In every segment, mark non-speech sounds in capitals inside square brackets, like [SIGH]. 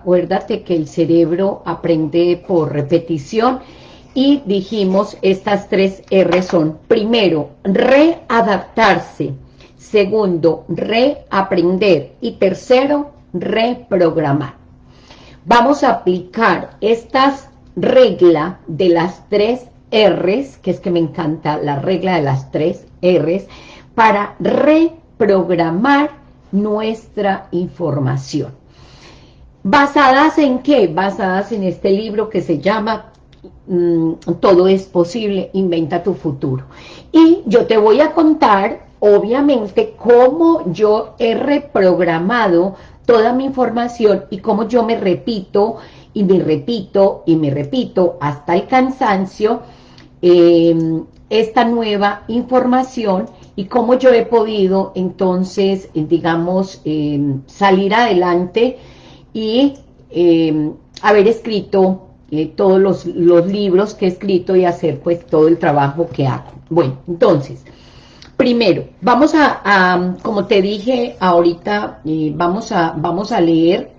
acuérdate que el cerebro aprende por repetición y dijimos estas tres R son, primero, readaptarse, segundo, reaprender y tercero, reprogramar. Vamos a aplicar estas reglas de las tres R's, que es que me encanta la regla de las tres R's, para reprogramar nuestra información. ¿Basadas en qué? Basadas en este libro que se llama mm, Todo es posible, inventa tu futuro. Y yo te voy a contar, obviamente, cómo yo he reprogramado toda mi información y cómo yo me repito y me repito y me repito hasta el cansancio em, esta nueva información y cómo yo he podido entonces, digamos, em, salir adelante y em, haber escrito eh, todos los, libros que he escrito y hacer pues todo el trabajo que hago. Bueno, entonces, primero, vamos a, como te dije ahorita, eh, vamos, a, vamos a leer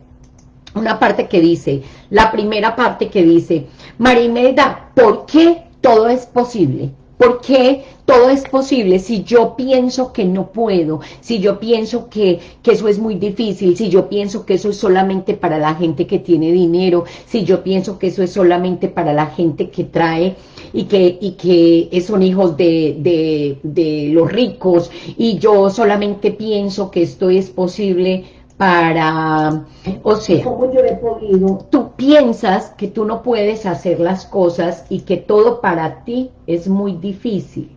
una parte que dice, la primera parte que dice, Marimelda, ¿por qué todo es posible? ¿Por qué todo es posible si yo pienso que no puedo? Si yo pienso que, que, eso es muy difícil, si yo pienso que eso es solamente para la gente que tiene dinero, si yo pienso que eso es solamente para la gente que trae y que, y que son hijos de, de, de los ricos, y yo solamente pienso que esto es posible para, o sea, ¿cómo yo he podido? Tú piensas que tú no puedes hacer las cosas y que todo para ti es muy difícil,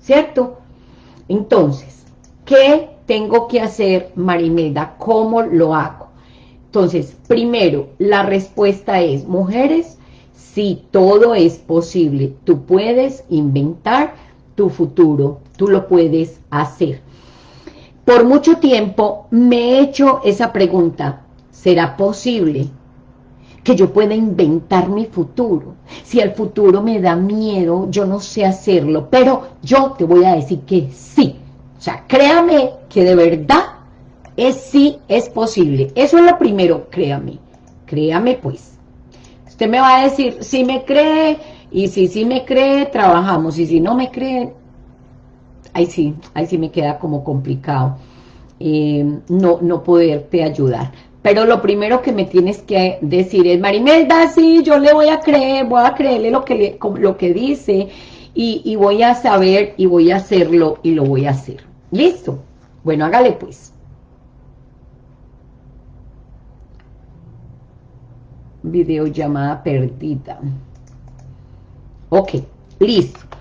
¿cierto? Entonces, ¿qué tengo que hacer, Marimelda? ¿Cómo lo hago? Entonces, primero, la respuesta es, mujeres, si todo es posible, tú puedes inventar tu futuro, tú lo puedes hacer. Por mucho tiempo me he hecho esa pregunta, ¿será posible que yo pueda inventar mi futuro? Si el futuro me da miedo, yo no sé hacerlo, pero yo te voy a decir que sí. O sea, créame que de verdad es sí, es posible. Eso es lo primero, créame. Créame pues. Usted me va a decir, si me cree, y si sí me cree, trabajamos, y si no me cree, ahí sí, ahí sí me queda como complicado eh, no, no poderte ayudar. Pero lo primero que me tienes que decir es, Marimelda, sí, yo le voy a creer, voy a creerle lo que, lo que dice y, y voy a saber y voy a hacerlo y lo voy a hacer. ¿Listo? Bueno, hágale pues. Videollamada perdida. Ok, listo.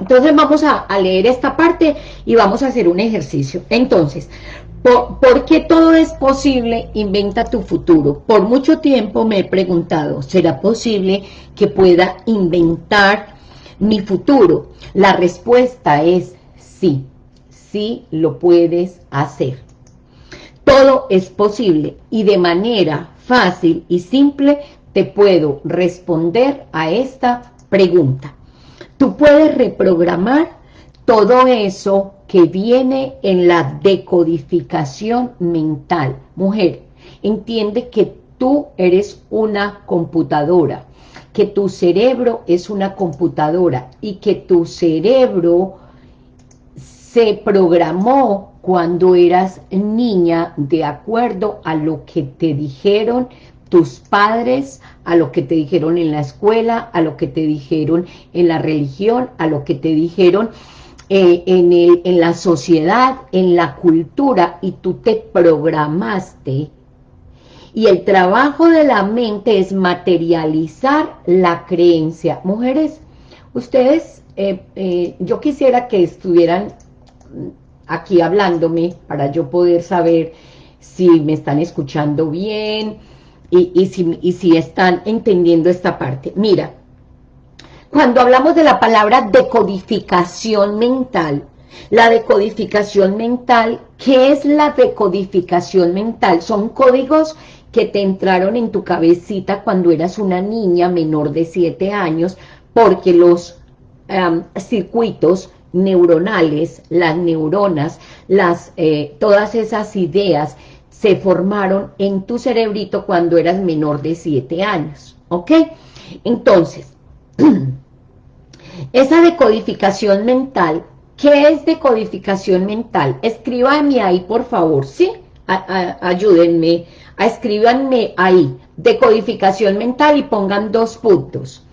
Entonces vamos a, leer esta parte y vamos a hacer un ejercicio. Entonces, ¿por, qué todo es posible? Inventa tu futuro. Por mucho tiempo me he preguntado, ¿será posible que pueda inventar mi futuro? La respuesta es sí, sí lo puedes hacer. Todo es posible y de manera fácil y simple te puedo responder a esta pregunta. Tú puedes reprogramar todo eso que viene en la decodificación mental. Mujer, entiende que tú eres una computadora, que tu cerebro es una computadora y que tu cerebro se programó cuando eras niña de acuerdo a lo que te dijeron tus padres, a lo que te dijeron en la escuela, a lo que te dijeron en la religión, a lo que te dijeron eh, en, el, en la sociedad, en la cultura, y tú te programaste. Y el trabajo de la mente es materializar la creencia. Mujeres, ustedes, eh, eh, yo quisiera que estuvieran aquí hablándome para yo poder saber si me están escuchando bien, y, si, y si están entendiendo esta parte. Mira, cuando hablamos de la palabra decodificación mental, la decodificación mental, ¿qué es la decodificación mental? Son códigos que te entraron en tu cabecita cuando eras una niña menor de 7 años, porque los circuitos neuronales, las neuronas, las, eh, todas esas ideas se formaron en tu cerebrito cuando eras menor de 7 años, ¿ok? Entonces, [CLEARS THROAT] esa decodificación mental, ¿qué es decodificación mental? Escríbanme ahí, por favor, ¿sí? ayúdenme, a escríbanme ahí, decodificación mental y pongan dos puntos.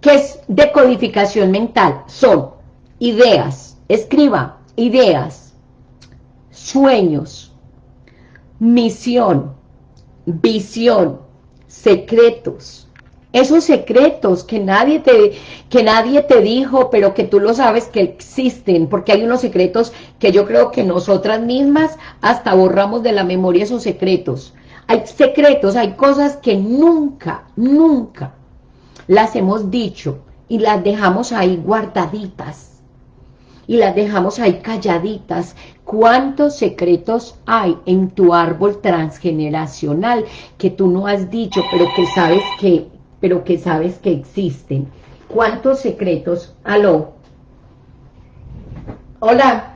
¿Qué es decodificación mental? Son ideas, escriba, ideas, sueños, misión, visión, secretos, esos secretos que nadie te que nadie te dijo, pero que tú lo sabes que existen, porque hay unos secretos que yo creo que nosotras mismas hasta borramos de la memoria esos secretos. Hay secretos, hay cosas que nunca, nunca las hemos dicho y las dejamos ahí guardaditas y las dejamos ahí calladitas. ¿Cuántos secretos hay en tu árbol transgeneracional que tú no has dicho, pero que sabes que, pero que sabes que existen? ¿Cuántos secretos? Aló. Hola.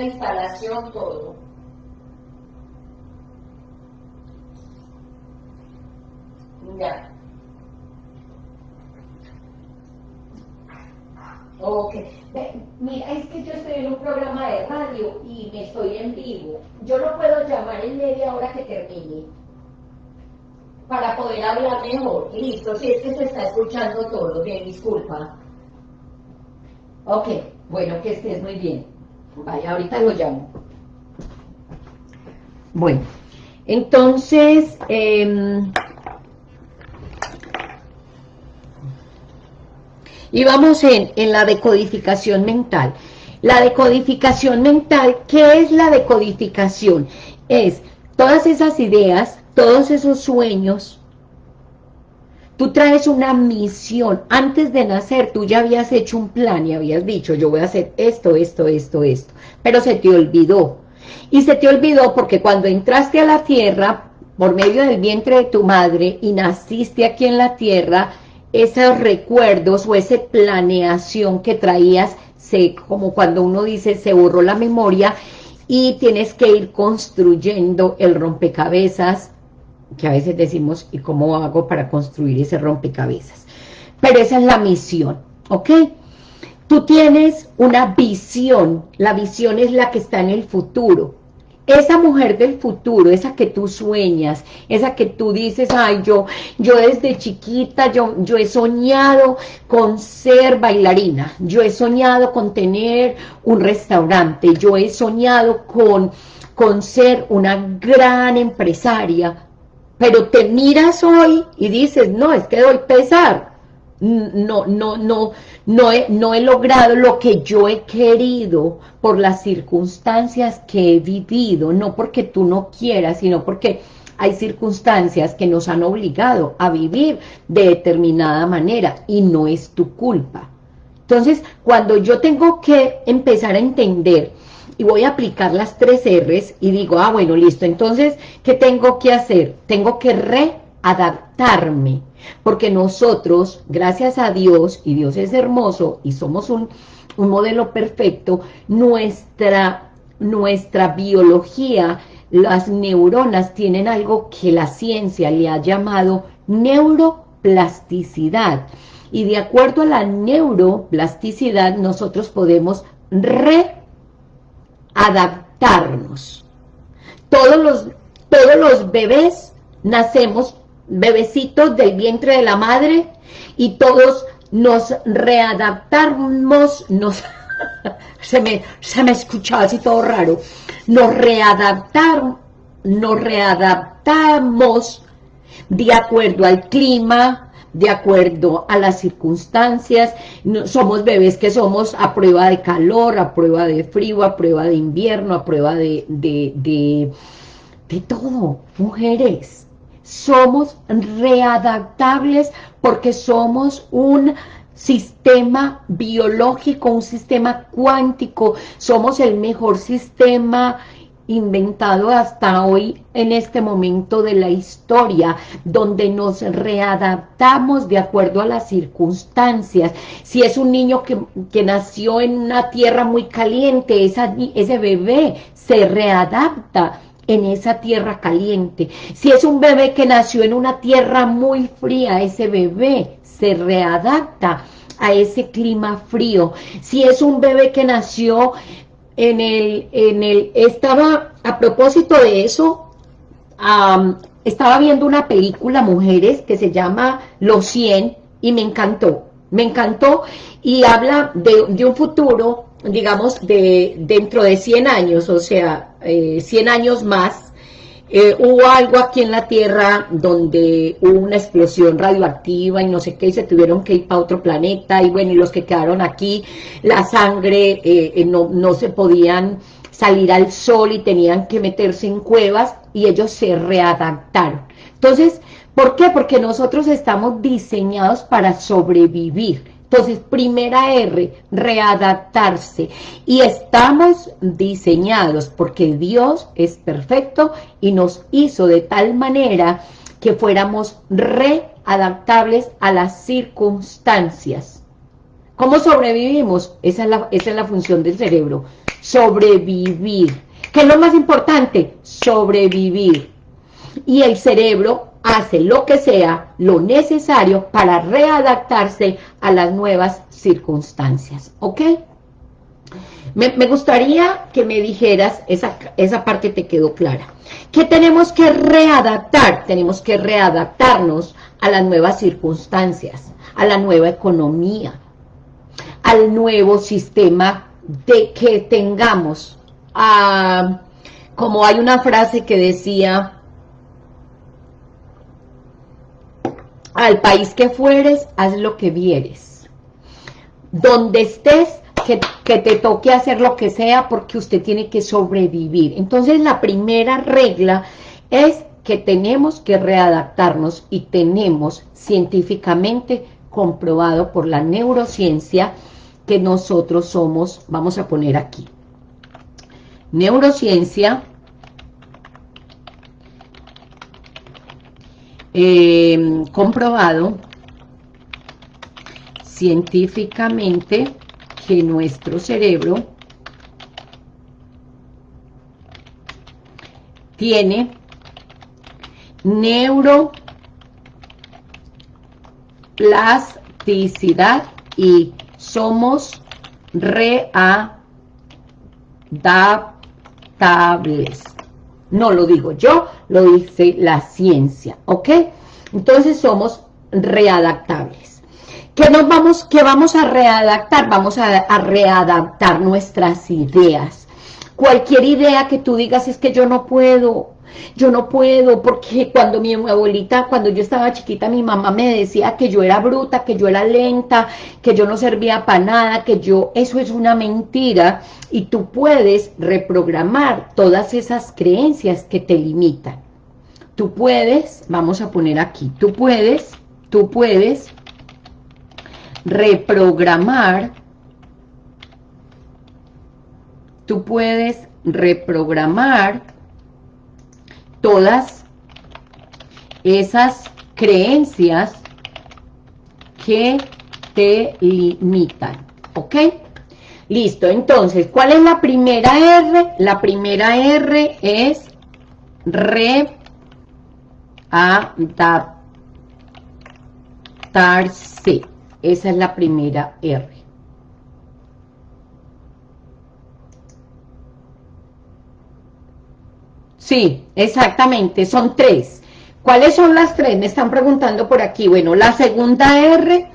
Instalación, todo. Ya. Ok. Mira, es que yo estoy en un programa de radio y me estoy en vivo. Yo no puedo llamar en media hora que termine para poder hablar mejor. Listo, si es que se está escuchando todo. Bien, disculpa. Ok, bueno, que estés muy bien. Vaya, ahorita lo llamo. Bueno, entonces, eh, y vamos en, en la decodificación mental. La decodificación mental, ¿qué es la decodificación? Es todas esas ideas, todos esos sueños, Tú traes una misión. Antes de nacer, tú ya habías hecho un plan y habías dicho, yo voy a hacer esto, esto, esto, esto. Pero se te olvidó. Y se te olvidó porque cuando entraste a la tierra, por medio del vientre de tu madre, y naciste aquí en la tierra, esos recuerdos o esa planeación que traías, se, como cuando uno dice, se borró la memoria, y tienes que ir construyendo el rompecabezas que a veces decimos, ¿y cómo hago para construir ese rompecabezas? Pero esa es la misión, ¿ok? Tú tienes una visión, la visión es la que está en el futuro. Esa mujer del futuro, esa que tú sueñas, esa que tú dices, ay, yo, yo desde chiquita, yo, yo he soñado con ser bailarina, yo he soñado con tener un restaurante, yo he soñado con, con ser una gran empresaria, pero te miras hoy y dices, no, es que doy pesar, no, no, no, no he, no he logrado lo que yo he querido por las circunstancias que he vivido, no porque tú no quieras, sino porque hay circunstancias que nos han obligado a vivir de determinada manera y no es tu culpa. Entonces, cuando yo tengo que empezar a entender y voy a aplicar las tres R's y digo, ah, bueno, listo, entonces, ¿qué tengo que hacer? Tengo que readaptarme, porque nosotros, gracias a Dios, y Dios es hermoso, y somos un, un modelo perfecto, nuestra, nuestra biología, las neuronas tienen algo que la ciencia le ha llamado neuroplasticidad, y de acuerdo a la neuroplasticidad, nosotros podemos re adaptarnos. Todos los, todos los bebés nacemos bebecitos del vientre de la madre y todos nos readaptamos, nos, [LAUGHS] se, me, se me escuchaba así todo raro, nos readaptar, nos readaptamos de acuerdo al clima, de acuerdo a las circunstancias, somos bebés que somos a prueba de calor, a prueba de frío, a prueba de invierno, a prueba de, de, de, todo, mujeres, somos readaptables porque somos un sistema biológico, un sistema cuántico, somos el mejor sistema inventado hasta hoy en este momento de la historia, donde nos readaptamos de acuerdo a las circunstancias. Si es un niño que, que nació en una tierra muy caliente, ese bebé se readapta en esa tierra caliente. Si es un bebé que nació en una tierra muy fría, ese bebé se readapta a ese clima frío. Si es un bebé que nació en el, en el, estaba, a propósito de eso, estaba viendo una película, Mujeres, que se llama Los 100, y me encantó, me encantó, y habla de, un futuro, digamos, de dentro de 100 años, o sea, eh, 100 años más, eh, hubo algo aquí en la Tierra donde hubo una explosión radioactiva y no sé qué, y se tuvieron que ir para otro planeta, y bueno, y los que quedaron aquí, la sangre, eh, eh, no, no se podían salir al sol y tenían que meterse en cuevas, y ellos se readaptaron. Entonces, ¿por qué? Porque nosotros estamos diseñados para sobrevivir, entonces, primera R, readaptarse. Y estamos diseñados porque Dios es perfecto y nos hizo de tal manera que fuéramos readaptables a las circunstancias. ¿Cómo sobrevivimos? Esa es la, función del cerebro. Sobrevivir. ¿Qué es lo más importante? Sobrevivir. Y el cerebro hace lo que sea, lo necesario para readaptarse a las nuevas circunstancias, ¿ok? Me, gustaría que me dijeras, esa, esa parte te quedó clara, que tenemos que readaptar, tenemos que readaptarnos a las nuevas circunstancias, a la nueva economía, al nuevo sistema de que tengamos, ah, como hay una frase que decía, al país que fueres, haz lo que vieres. Donde estés, que, que, te toque hacer lo que sea porque usted tiene que sobrevivir. Entonces la primera regla es que tenemos que readaptarnos y tenemos científicamente comprobado por la neurociencia que nosotros somos, vamos a poner aquí, neurociencia eh, comprobado científicamente que nuestro cerebro tiene neuroplasticidad y somos readaptables. No lo digo yo, lo dice la ciencia, ¿ok? Entonces somos readaptables. ¿Qué, nos vamos, qué vamos a readaptar? Vamos a, a readaptar nuestras ideas. Cualquier idea que tú digas es que yo no puedo, yo no puedo, porque cuando mi abuelita, cuando yo estaba chiquita, mi mamá me decía que yo era bruta, que yo era lenta, que yo no servía para nada, que yo, eso es una mentira, y tú puedes reprogramar todas esas creencias que te limitan. Tú puedes, vamos a poner aquí, tú puedes, tú puedes reprogramar, tú puedes reprogramar todas esas creencias que te limitan, ¿ok? Listo, entonces, ¿cuál es la primera R? La primera R es readaptarse. Esa es la primera R. Sí, exactamente, son tres. ¿Cuáles son las tres? Me están preguntando por aquí. Bueno, la segunda R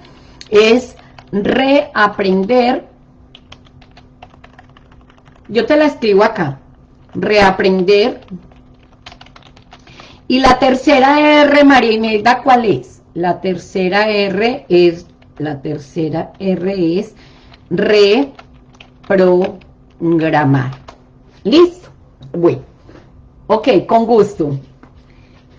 es reaprender. Yo te la escribo acá. Reaprender. Y la tercera R, María Imelda, ¿cuál es? La tercera R es, la tercera R es reprogramar. ¿Listo? Bueno. Ok, con gusto.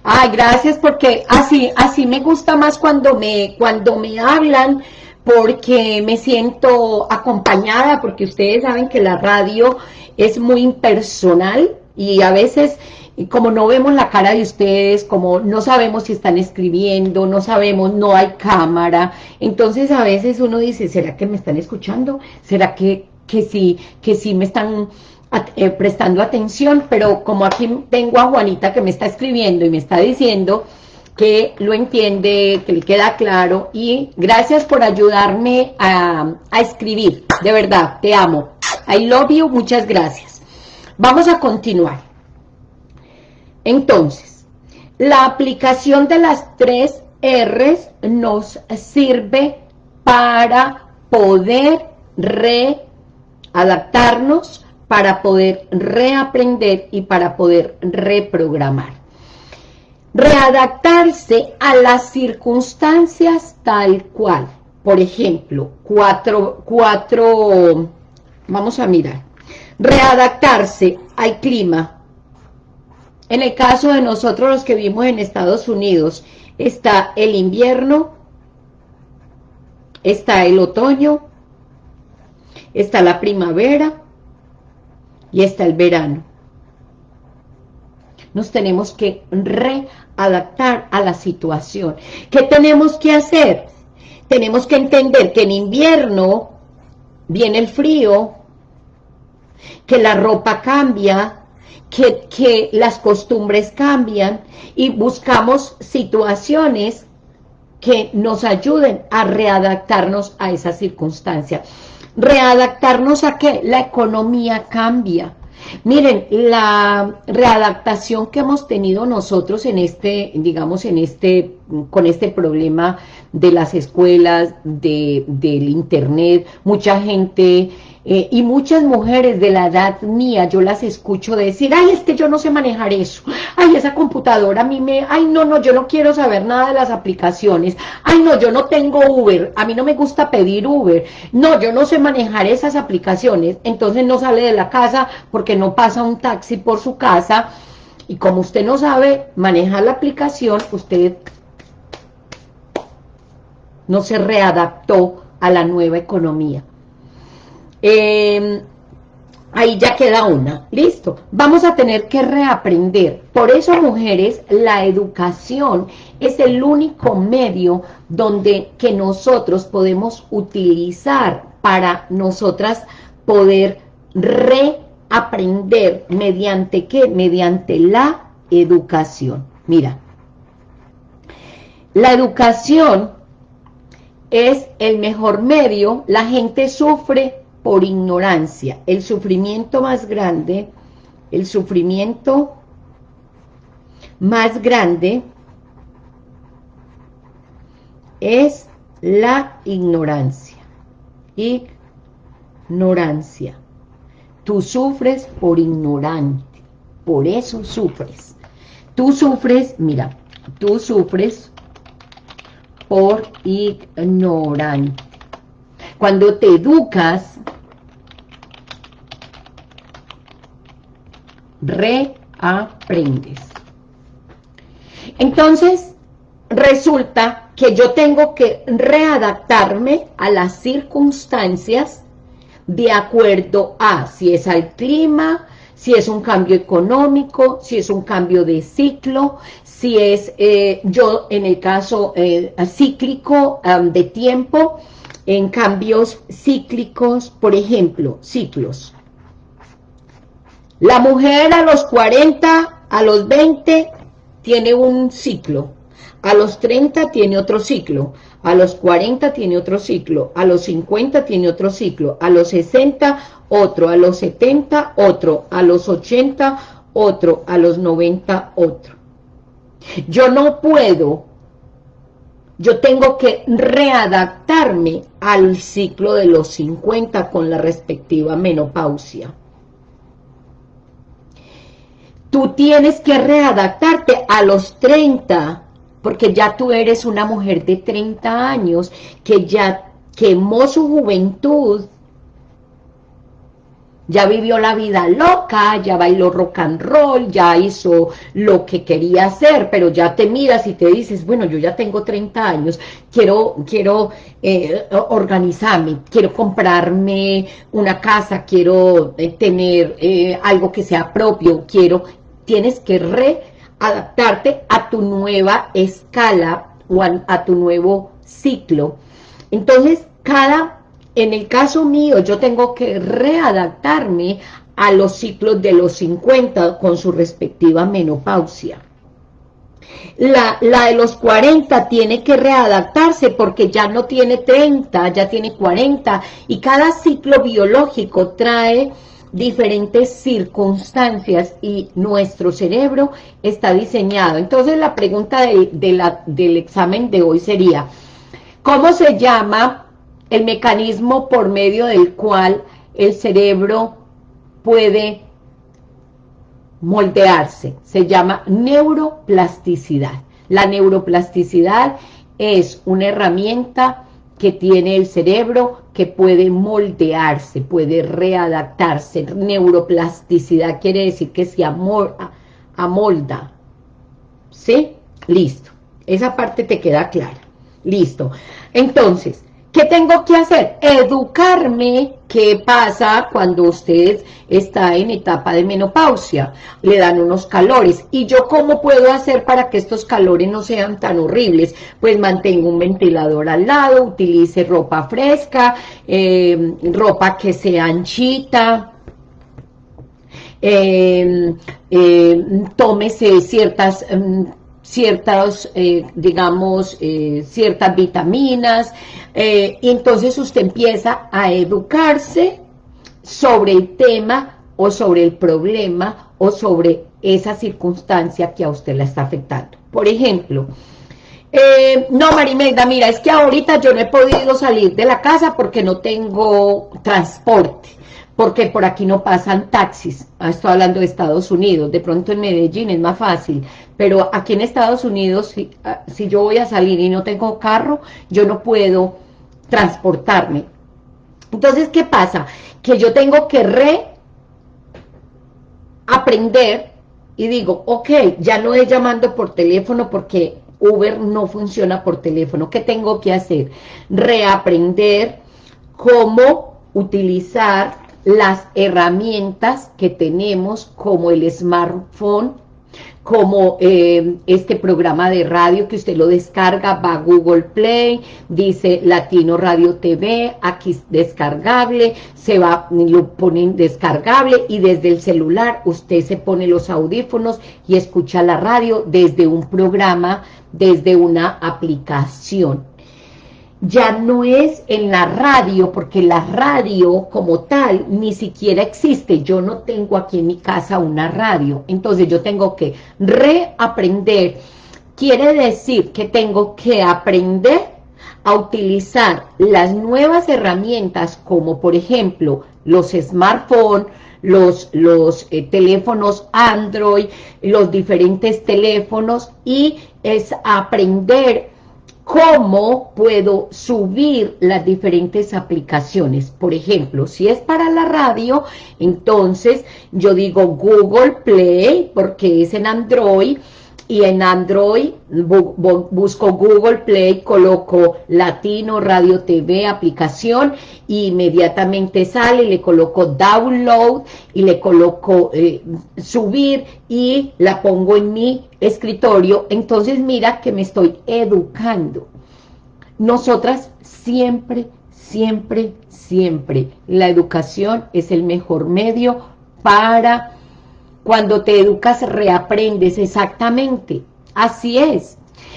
Ay, gracias porque así, así me gusta más cuando me, cuando me hablan, porque me siento acompañada, porque ustedes saben que la radio es muy impersonal y a veces como no vemos la cara de ustedes, como no sabemos si están escribiendo, no sabemos, no hay cámara, entonces a veces uno dice, ¿será que me están escuchando? ¿Será que, que sí, que sí me están eh, prestando atención? Pero como aquí tengo a Juanita que me está escribiendo y me está diciendo que lo entiende, que le queda claro, y gracias por ayudarme a, a escribir, de verdad, te amo. I love you, muchas gracias. Vamos a continuar. Entonces, la aplicación de las tres R's nos sirve para poder readaptarnos, para poder reaprender y para poder reprogramar. Readaptarse a las circunstancias tal cual. Por ejemplo, cuatro, cuatro, vamos a mirar. Readaptarse al clima, en el caso de nosotros los que vivimos en Estados Unidos, está el invierno, está el otoño, está la primavera y está el verano. Nos tenemos que readaptar a la situación. ¿Qué tenemos que hacer? Tenemos que entender que en invierno viene el frío, que la ropa cambia, que, las costumbres cambian y buscamos situaciones que nos ayuden a readaptarnos a esa circunstancia. ¿Readaptarnos a qué? La economía cambia. Miren, la readaptación que hemos tenido nosotros en este, digamos, en este, con este problema de las escuelas, de, del internet, mucha gente eh, y muchas mujeres de la edad mía, yo las escucho decir, ay, es que yo no sé manejar eso, ay, esa computadora a mí me, ay, no, no, yo no quiero saber nada de las aplicaciones, ay, no, yo no tengo Uber, a mí no me gusta pedir Uber, no, yo no sé manejar esas aplicaciones, entonces no sale de la casa porque no pasa un taxi por su casa, y como usted no sabe manejar la aplicación, usted no se readaptó a la nueva economía. Em, ahí ya queda una, listo. Vamos a tener que reaprender. Por eso, mujeres, la educación es el único medio donde que nosotros podemos utilizar para nosotras poder reaprender. ¿Mediante qué? Mediante la educación. Mira, la educación es el mejor medio, la gente sufre por ignorancia. El sufrimiento más grande, el sufrimiento más grande es la ignorancia. Ignorancia. Tú sufres por ignorante, por eso sufres. Tú sufres, mira, tú sufres por ignorante. Cuando te educas, reaprendes. Entonces, resulta que yo tengo que readaptarme a las circunstancias de acuerdo a si es al clima, si es un cambio económico, si es un cambio de ciclo, si es eh, yo en el caso eh, cíclico de tiempo, en cambios cíclicos, por ejemplo, ciclos. La mujer a los 40, a los 20, tiene un ciclo. A los 30 tiene otro ciclo. A los 40 tiene otro ciclo. A los 50 tiene otro ciclo. A los 60 otro. A los 70 otro. A los 80 otro. A los 90 otro. Yo no puedo, yo tengo que readaptarme al ciclo de los 50 con la respectiva menopausia tú tienes que readaptarte a los 30, porque ya tú eres una mujer de 30 años que ya quemó su juventud. Ya vivió la vida loca, ya bailó rock and roll, ya hizo lo que quería hacer, pero ya te miras y te dices, bueno, yo ya tengo 30 años, quiero, quiero eh, organizarme, quiero comprarme una casa, quiero eh, tener eh, algo que sea propio, quiero, tienes que readaptarte a tu nueva escala o a tu nuevo ciclo. Entonces, cada en el caso mío, yo tengo que readaptarme a los ciclos de los 50 con su respectiva menopausia. La, la, de los 40 tiene que readaptarse porque ya no tiene 30, ya tiene 40 y cada ciclo biológico trae diferentes circunstancias y nuestro cerebro está diseñado. Entonces la pregunta del examen de hoy sería, ¿cómo se llama el mecanismo por medio del cual el cerebro puede moldearse. Se llama neuroplasticidad. La neuroplasticidad es una herramienta que tiene el cerebro que puede moldearse, puede readaptarse. Neuroplasticidad quiere decir que se amolda. ¿Sí? Listo. Esa parte te queda clara. Listo. Entonces, ¿Qué tengo que hacer? Educarme qué pasa cuando usted está en etapa de menopausia. Le dan unos calores. ¿Y yo cómo puedo hacer para que estos calores no sean tan horribles? Pues mantengo un ventilador al lado, utilice ropa fresca, eh, ropa que sea anchita, eh, tómese ciertas ciertas, eh, digamos, eh, ciertas vitaminas, eh, y entonces usted empieza a educarse sobre el tema o sobre el problema o sobre esa circunstancia que a usted la está afectando. Por ejemplo, no Marimelda, mira, es que ahorita yo no he podido salir de la casa porque no tengo transporte porque por aquí no pasan taxis, ah, estoy hablando de Estados Unidos, de pronto en Medellín es más fácil, pero aquí en Estados Unidos, si, ah, si yo voy a salir y no tengo carro, yo no puedo transportarme. Entonces, ¿qué pasa? Que yo tengo que reaprender y digo, ok, ya no es llamando por teléfono porque Uber no funciona por teléfono. ¿Qué tengo que hacer? Reaprender cómo utilizar las herramientas que tenemos como el smartphone, como eh, este programa de radio que usted lo descarga, va a Google Play, dice Latino Radio TV, aquí descargable, se va, lo ponen descargable y desde el celular usted se pone los audífonos y escucha la radio desde un programa, desde una aplicación ya no es en la radio, porque la radio como tal ni siquiera existe. Yo no tengo aquí en mi casa una radio. Entonces yo tengo que reaprender. Quiere decir que tengo que aprender a utilizar las nuevas herramientas como por ejemplo los smartphones, los, los eh, teléfonos Android, los diferentes teléfonos y es aprender cómo puedo subir las diferentes aplicaciones. Por ejemplo, si es para la radio, entonces yo digo Google Play, porque es en Android, y en Android busco Google Play, coloco Latino Radio TV aplicación y inmediatamente sale, le coloco download y le coloco eh, subir y la pongo en mi escritorio, entonces mira que me estoy educando. Nosotras siempre, siempre, siempre, la educación es el mejor medio para cuando te educas, reaprendes exactamente. Así es.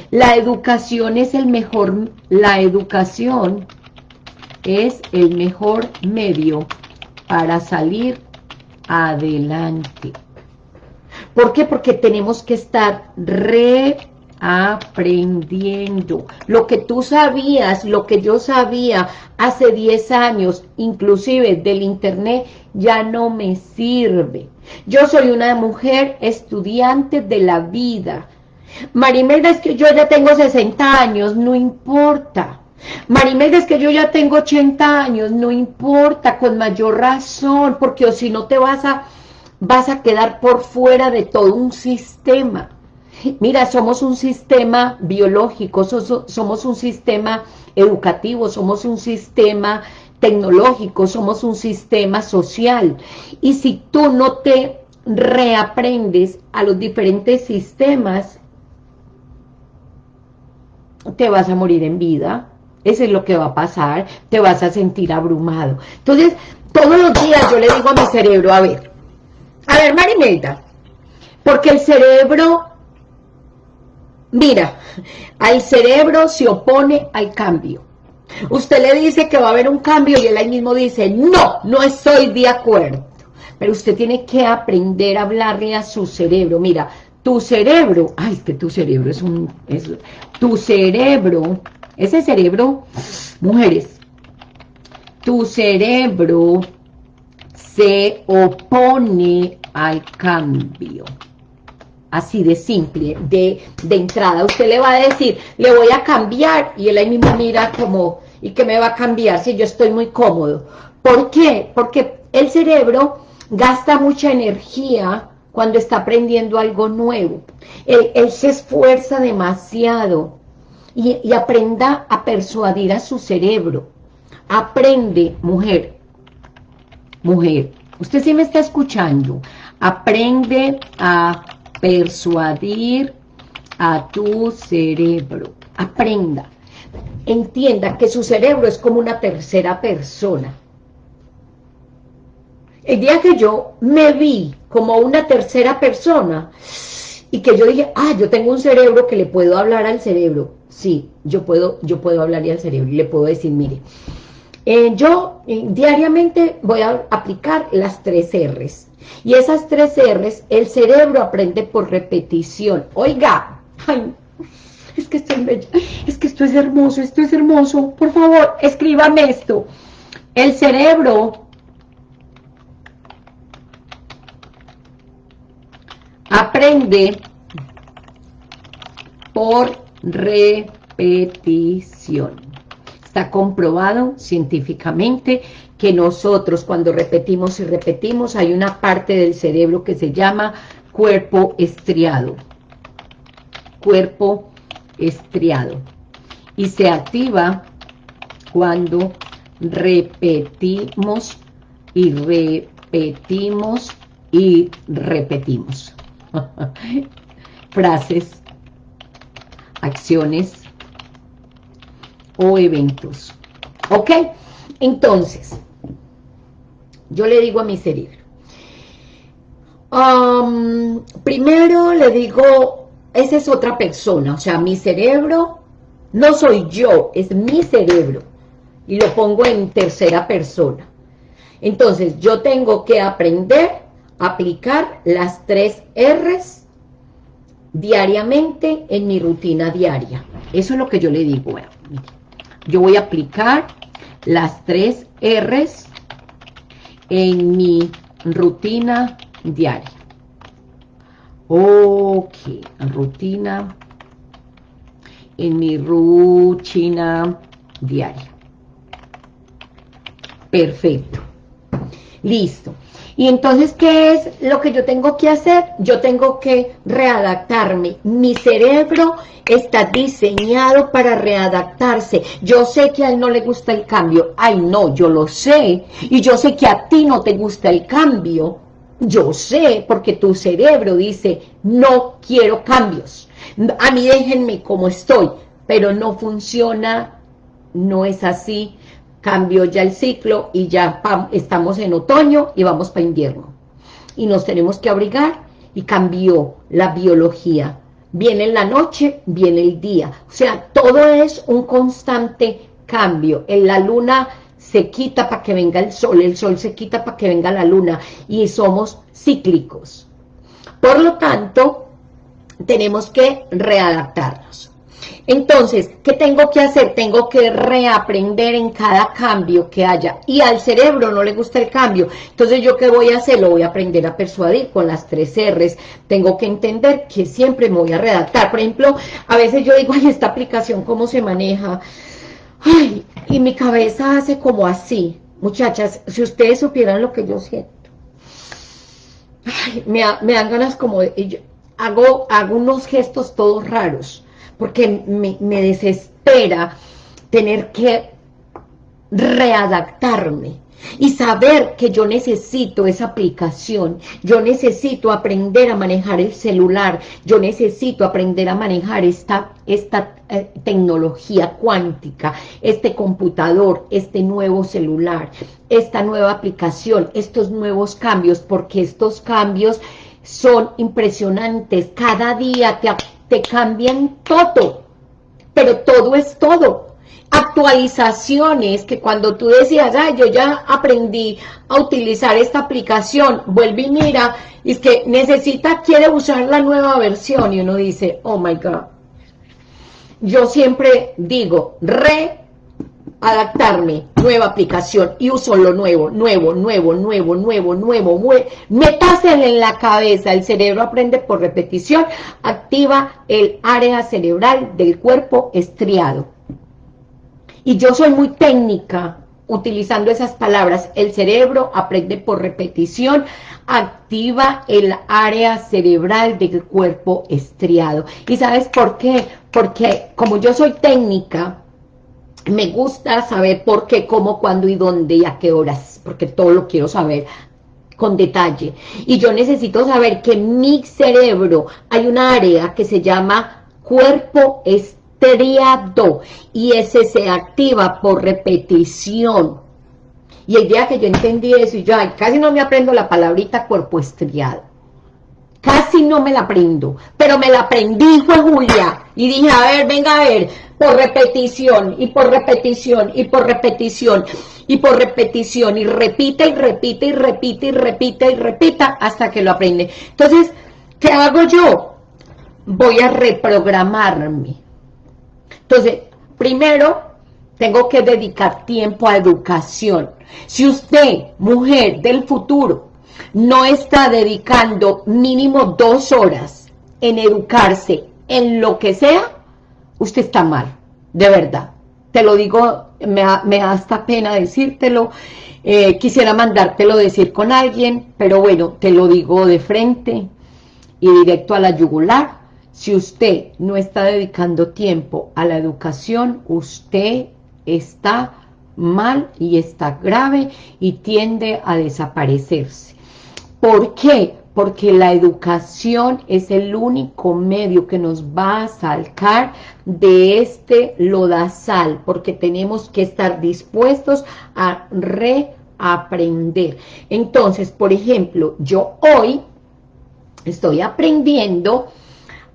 La educación es el mejor, la educación es el mejor medio para salir adelante. ¿Por qué? Porque tenemos que estar reaprendiendo. Lo que tú sabías, lo que yo sabía hace 10 años, inclusive del internet, ya no me sirve. Yo soy una mujer estudiante de la vida. Marimelda, es que yo ya tengo 60 años, no importa. Marimelda, es que yo ya tengo 80 años, no importa, con mayor razón, porque si no te vas a, vas a quedar por fuera de todo un sistema. Mira, somos un sistema biológico, somos un sistema educativo, somos un sistema tecnológico, somos un sistema social. Y si tú no te reaprendes a los diferentes sistemas, te vas a morir en vida. Eso es lo que va a pasar, te vas a sentir abrumado. Entonces, todos los días yo le digo a mi cerebro, a ver, a ver, Marimelda, porque el cerebro, mira, al cerebro se opone al cambio. Usted le dice que va a haber un cambio y él ahí mismo dice, no, no estoy de acuerdo. Pero usted tiene que aprender a hablarle a su cerebro. Mira, tu cerebro, ay, es que tu cerebro es un, es, tu cerebro, ese cerebro, mujeres, tu cerebro se opone al cambio. Así de simple, de, de entrada. Usted le va a decir, le voy a cambiar, y él ahí mismo mira como, ¿y qué me va a cambiar si yo estoy muy cómodo? ¿Por qué? Porque el cerebro gasta mucha energía cuando está aprendiendo algo nuevo. Él, se esfuerza demasiado y, aprenda a persuadir a su cerebro. Aprende, mujer, mujer, usted sí me está escuchando, aprende a persuadir a tu cerebro. Aprenda. Entienda que su cerebro es como una tercera persona. El día que yo me vi como una tercera persona y que yo dije, ah, yo tengo un cerebro que le puedo hablar al cerebro. Sí, yo puedo, yo puedo hablarle al cerebro y le puedo decir, mire, eh, yo eh, diariamente voy a aplicar las tres R's. Y esas tres R's, el cerebro aprende por repetición. Oiga, es que esto es es que esto es hermoso, esto es hermoso. Por favor, escríbame esto. El cerebro Aprende por repetición. Está comprobado científicamente que nosotros cuando repetimos y repetimos hay una parte del cerebro que se llama cuerpo estriado. Cuerpo estriado. Y se activa cuando repetimos y repetimos y repetimos. [LAUGHS] frases, acciones o eventos. ¿Ok? Entonces, yo le digo a mi cerebro, primero le digo, esa es otra persona, o sea, mi cerebro no soy yo, es mi cerebro, y lo pongo en tercera persona. Entonces, yo tengo que aprender aplicar las tres R's diariamente en mi rutina diaria. Eso es lo que yo le digo. yo voy a aplicar las tres R's en mi rutina diaria. Ok, rutina, en mi rutina diaria. Perfecto. Listo. Y entonces, ¿qué es lo que yo tengo que hacer? Yo tengo que readaptarme. Mi cerebro está diseñado para readaptarse. Yo sé que a él no le gusta el cambio. Ay, no, yo lo sé. Y yo sé que a ti no te gusta el cambio. Yo sé, porque tu cerebro dice, no quiero cambios. A mí déjenme como estoy. Pero no funciona, no es así cambió ya el ciclo y ya estamos en otoño y vamos para invierno. Y nos tenemos que abrigar y cambió la biología. Viene la noche, viene el día. O sea, todo es un constante cambio. En la luna se quita para que venga el sol, el sol se quita para que venga la luna y somos cíclicos. Por lo tanto, tenemos que readaptarnos. Entonces, ¿qué tengo que hacer? Tengo que reaprender en cada cambio que haya. Y al cerebro no le gusta el cambio. Entonces, ¿yo qué voy a hacer? Lo voy a aprender a persuadir con las tres R's. Tengo que entender que siempre me voy a redactar. Por ejemplo, a veces yo digo, ay, esta aplicación, ¿cómo se maneja? Ay, y mi cabeza hace como así. Muchachas, si ustedes supieran lo que yo siento. Ay, me, dan ganas como de... hago, hago unos gestos todos raros, porque me, desespera tener que readaptarme y saber que yo necesito esa aplicación, yo necesito aprender a manejar el celular, yo necesito aprender a manejar esta, esta eh, tecnología cuántica, este computador, este nuevo celular, esta nueva aplicación, estos nuevos cambios, porque estos cambios son impresionantes, cada día te, te cambian todo, pero todo es todo, actualizaciones que cuando tú decías, ay, yo ya aprendí a utilizar esta aplicación, vuelve y mira, y es que necesita, quiere usar la nueva versión, y uno dice, oh my God. Yo siempre digo, re adaptarme, nueva aplicación, y uso lo nuevo, nuevo, nuevo, nuevo, nuevo, nuevo, nuevo, metárselo en la cabeza, el cerebro aprende por repetición, activa el área cerebral del cuerpo estriado, y yo soy muy técnica utilizando esas palabras. El cerebro aprende por repetición, activa el área cerebral del cuerpo estriado. ¿Y sabes por qué? Porque como yo soy técnica, me gusta saber por qué, cómo, cuándo y dónde y a qué horas, porque todo lo quiero saber con detalle. Y yo necesito saber que en mi cerebro hay un área que se llama cuerpo estriado estriado y ese se activa por repetición. Y el día que yo entendí eso, y yo casi no me aprendo la palabrita cuerpo estriado. Casi no me la aprendo, pero me la aprendí, fue Julia. Y dije, a ver, venga a ver, por repetición, y por repetición, y por repetición, y por repetición, y repite, y repite, y repite, y repite, y repita, hasta que lo aprende. Entonces, ¿qué hago yo? Voy a reprogramarme. Entonces, primero, tengo que dedicar tiempo a educación. Si usted, mujer del futuro, no está dedicando mínimo dos horas en educarse en lo que sea, usted está mal, de verdad. Te lo digo, me, da hasta pena decírtelo, eh, quisiera mandártelo decir con alguien, pero bueno, te lo digo de frente y directo a la yugular, si usted no está dedicando tiempo a la educación, usted está mal y está grave y tiende a desaparecerse. ¿Por qué? Porque la educación es el único medio que nos va a sacar de este lodazal, porque tenemos que estar dispuestos a reaprender. Entonces, por ejemplo, yo hoy estoy aprendiendo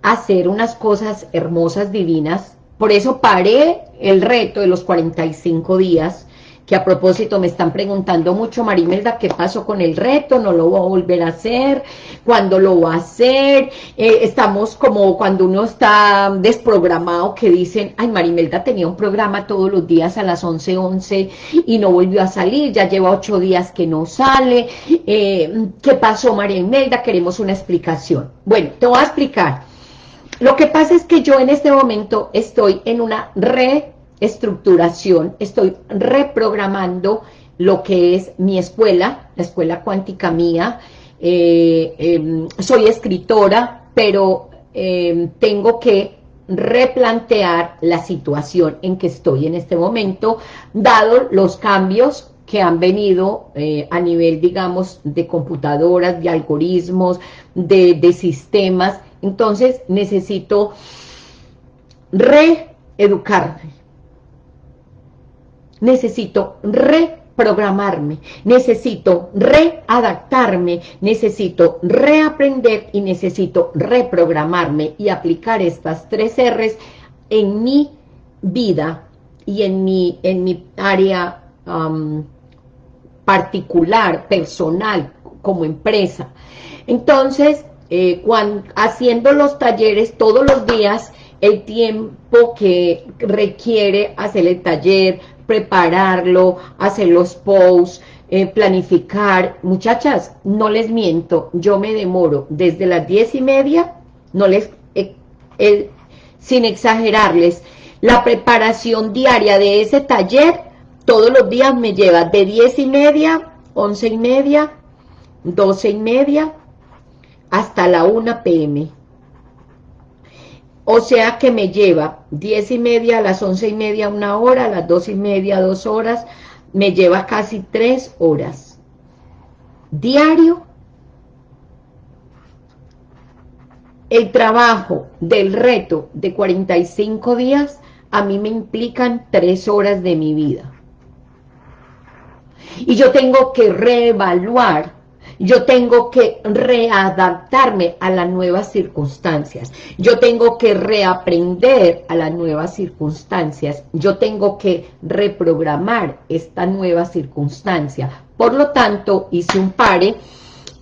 hacer unas cosas hermosas, divinas. Por eso paré el reto de los 45 días, que a propósito me están preguntando mucho, Marimelda, ¿qué pasó con el reto? ¿No lo voy a volver a hacer? ¿Cuándo lo va a hacer? Eh, estamos como cuando uno está desprogramado, que dicen, ay, Marimelda tenía un programa todos los días a las 11.11 11, y no volvió a salir, ya lleva ocho días que no sale. Eh, ¿Qué pasó, Marimelda? Queremos una explicación. Bueno, te voy a explicar. Lo que pasa es que yo en este momento estoy en una reestructuración, estoy reprogramando lo que es mi escuela, la escuela cuántica mía, eh, em, soy escritora, pero em, tengo que replantear la situación en que estoy en este momento, dado los cambios que han venido eh, a nivel, digamos, de computadoras, de algoritmos, de, de sistemas, entonces necesito reeducarme, necesito reprogramarme, necesito readaptarme, necesito reaprender y necesito reprogramarme y aplicar estas tres R's en mi vida y en mi, en mi área particular, personal, como empresa. Entonces, eh, cuando, haciendo los talleres todos los días, el tiempo que requiere hacer el taller, prepararlo, hacer los posts, eh, planificar. Muchachas, no les miento, yo me demoro desde las diez y media, no les, eh, sin exagerarles, La preparación diaria de ese taller, todos los días me lleva de 10 y media, 11 y media, 12 y media, hasta la 1 pm. O sea que me lleva 10 y media, a las 11 y media una hora, a las 2 y media dos horas, me lleva casi 3 horas. Diario, el trabajo del reto de 45 días a mí me implican 3 horas de mi vida. Y yo tengo que reevaluar yo tengo que readaptarme a las nuevas circunstancias, yo tengo que reaprender a las nuevas circunstancias, yo tengo que reprogramar esta nueva circunstancia. Por lo tanto, hice un pare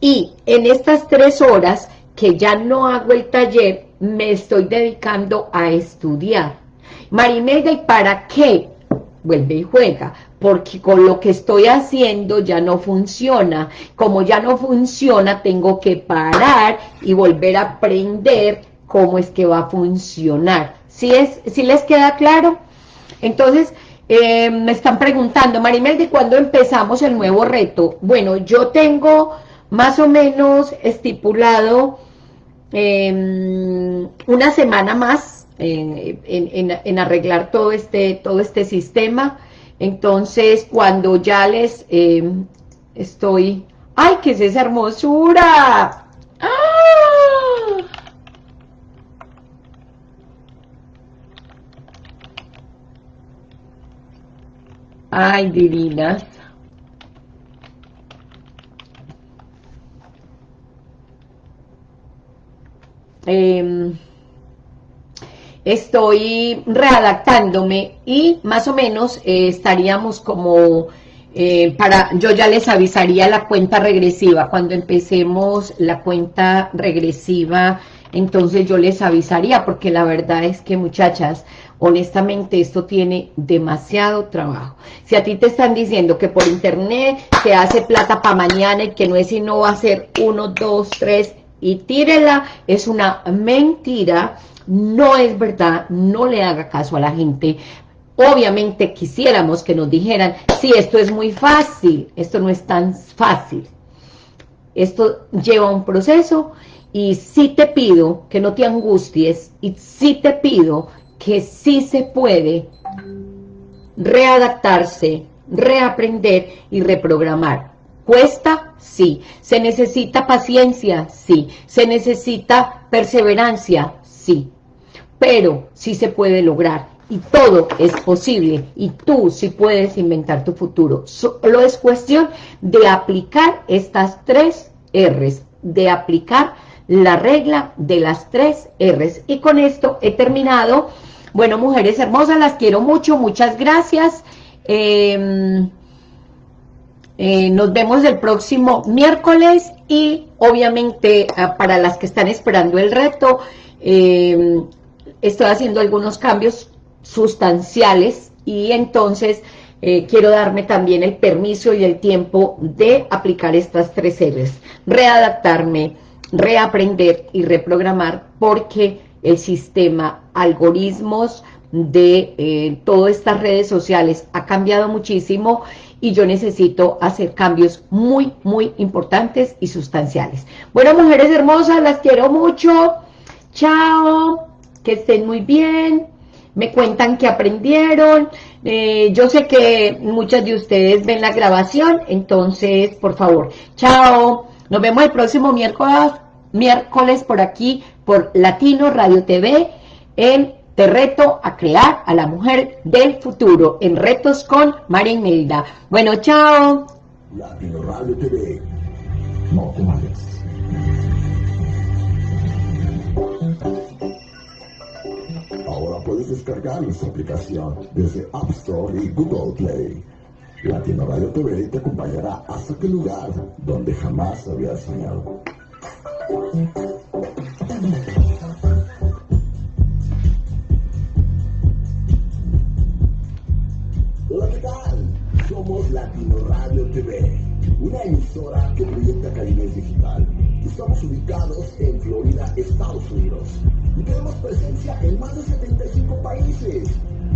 y en estas tres horas que ya no hago el taller, me estoy dedicando a estudiar. Marimelda, ¿y para qué? Vuelve y juega porque con lo que estoy haciendo ya no funciona. Como ya no funciona, tengo que parar y volver a aprender cómo es que va a funcionar. ¿Sí, es, ¿sí les queda claro? Entonces, eh, me están preguntando, Marimel, ¿de cuándo empezamos el nuevo reto? Bueno, yo tengo más o menos estipulado em, una semana más en, en, arreglar todo este, todo este sistema. Entonces, cuando ya les eh, estoy... ¡Ay, qué es esa hermosura! ¡Ah! ¡Ay, divinas! Eh, estoy readaptándome y más o menos eh, estaríamos como eh, para, yo ya les avisaría la cuenta regresiva, cuando empecemos la cuenta regresiva, entonces yo les avisaría, porque la verdad es que muchachas, honestamente esto tiene demasiado trabajo. Si a ti te están diciendo que por internet se hace plata para mañana y que no es sino va a ser uno, dos, tres y tírela, es una mentira, no es verdad, no le haga caso a la gente. Obviamente quisiéramos que nos dijeran, sí, esto es muy fácil, esto no es tan fácil. Esto lleva un proceso y sí te pido que no te angusties y sí te pido que sí se puede readaptarse, reaprender y reprogramar. ¿Cuesta? Sí. ¿Se necesita paciencia? Sí. ¿Se necesita perseverancia? Sí pero sí se puede lograr y todo es posible y tú sí puedes inventar tu futuro. Solo es cuestión de aplicar estas tres R's, de aplicar la regla de las tres R's. Y con esto he terminado. Bueno, mujeres hermosas, las quiero mucho, muchas gracias. Em, eh, nos vemos el próximo miércoles y obviamente ah, para las que están esperando el reto, eh, estoy haciendo algunos cambios sustanciales y entonces eh, quiero darme también el permiso y el tiempo de aplicar estas tres R's, readaptarme, reaprender y reprogramar porque el sistema, algoritmos de eh, todas estas redes sociales ha cambiado muchísimo y yo necesito hacer cambios muy, muy importantes y sustanciales. Bueno, mujeres hermosas, las quiero mucho. Chao que estén muy bien, me cuentan que aprendieron, eh, yo sé que muchas de ustedes ven la grabación, entonces, por favor, chao, nos vemos el próximo miércoles, miércoles por aquí, por Latino Radio TV, en Te Reto a Crear a la Mujer del Futuro, en Retos con María Imelda. Bueno, chao. Latino Radio TV, no te puedes descargar nuestra aplicación desde App Store y Google Play. Latino Radio TV te acompañará hasta aquel lugar donde jamás habías soñado. Hola, ¿qué tal? Somos Latino Radio TV, una emisora que proyecta calidez digital. Estamos ubicados en Unidos y tenemos presencia en más de 75 países.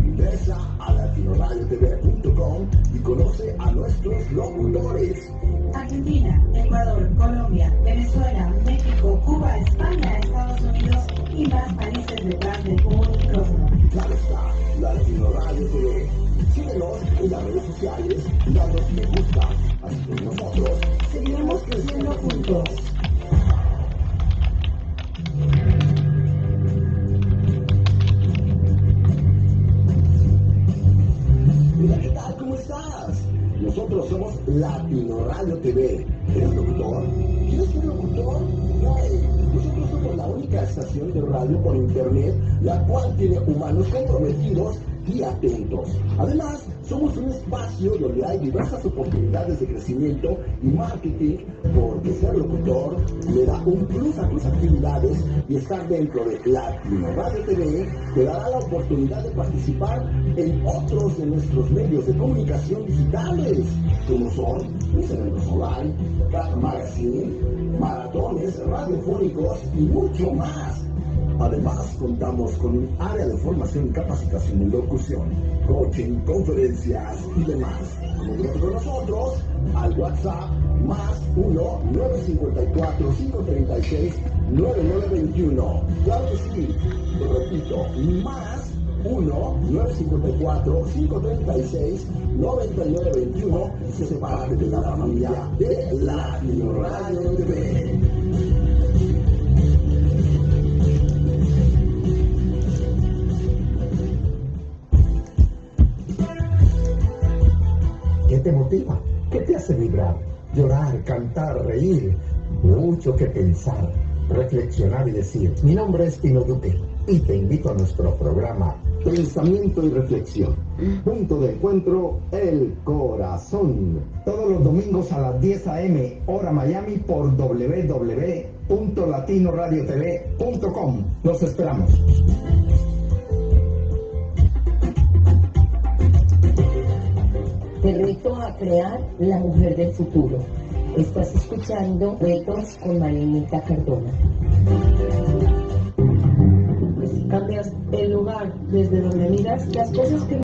Ingresa a latinoradiotv.com y conoce a nuestros locutores. Argentina, Ecuador, Colombia, Venezuela, México, Cuba, España, Estados Unidos y más países detrás de un micrófono. Claro está, Latino Radio TV. Síguenos en las redes sociales y danos me gusta. Así que nosotros Seguiremos creciendo juntos. Somos Latino Radio TV. ¿Eres locutor? ¿Quieres ser locutor? Güey, nosotros somos la única estación de radio por internet la cual tiene humanos comprometidos y atentos. Además, somos un espacio donde hay diversas oportunidades de crecimiento y marketing porque ser locutor le da un plus a tus actividades y estar dentro de Latino Radio TV te dará la oportunidad de participar en otros de nuestros medios de comunicación digitales, como son Cerebros Online, Magazine, maratones radiofónicos y mucho más. Además, contamos con un área de formación y capacitación en locución, coaching, conferencias y demás. Comunícate con nosotros al WhatsApp más 1-954-536-9921. Claro que sí, repito, más 1-954-536-9921 y se separa de la familia de Latino Radio TV. ¿Qué te motiva? ¿Qué te hace vibrar? Llorar, cantar, reír. Mucho que pensar, reflexionar y decir. Mi nombre es Pino Duque y te invito a nuestro programa Pensamiento y Reflexión. Punto de encuentro, el corazón. Todos los domingos a las 10 a.m. hora Miami por www.latinoradiotv.com. Los esperamos. A crear la mujer del futuro. Estás escuchando Retos con Marinita Cardona. Pues cambias el lugar desde donde miras las cosas que